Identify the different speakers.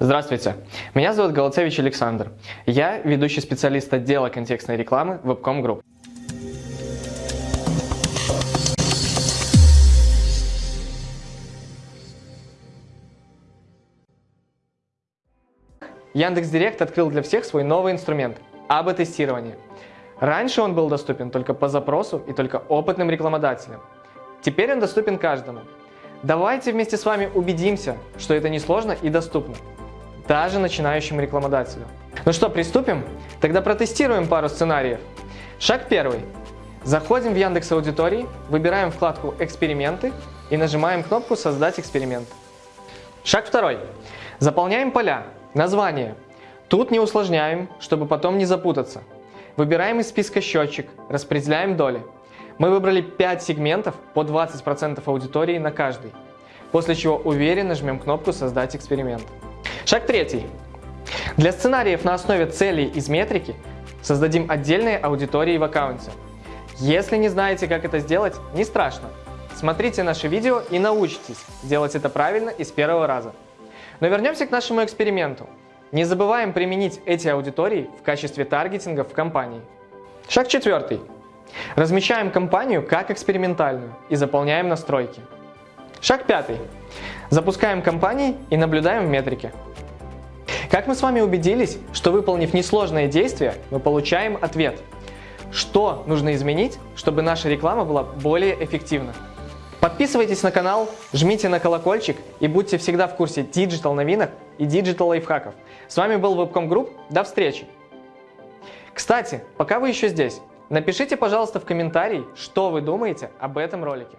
Speaker 1: Здравствуйте, меня зовут Голоцевич Александр. Я ведущий специалист отдела контекстной рекламы Webcom Group. Яндекс.Директ открыл для всех свой новый инструмент – АБ-тестирование. Раньше он был доступен только по запросу и только опытным рекламодателям. Теперь он доступен каждому. Давайте вместе с вами убедимся, что это несложно и доступно даже начинающим рекламодателю. Ну что, приступим? Тогда протестируем пару сценариев. Шаг первый. Заходим в Яндекс Аудитории, выбираем вкладку «Эксперименты» и нажимаем кнопку «Создать эксперимент». Шаг второй. Заполняем поля. Название. Тут не усложняем, чтобы потом не запутаться. Выбираем из списка счетчик, распределяем доли. Мы выбрали 5 сегментов по 20% аудитории на каждый, после чего уверенно жмем кнопку «Создать эксперимент». Шаг третий. Для сценариев на основе целей из метрики создадим отдельные аудитории в аккаунте. Если не знаете, как это сделать, не страшно. Смотрите наше видео и научитесь делать это правильно и с первого раза. Но вернемся к нашему эксперименту. Не забываем применить эти аудитории в качестве таргетинга в компании. Шаг четвертый. Размещаем компанию как экспериментальную и заполняем настройки. Шаг пятый. Запускаем компании и наблюдаем в метрике. Как мы с вами убедились, что выполнив несложное действие, мы получаем ответ. Что нужно изменить, чтобы наша реклама была более эффективна? Подписывайтесь на канал, жмите на колокольчик и будьте всегда в курсе digital новинок и digital лайфхаков. С вами был Webcom Group, до встречи! Кстати, пока вы еще здесь, напишите, пожалуйста, в комментарии, что вы думаете об этом ролике.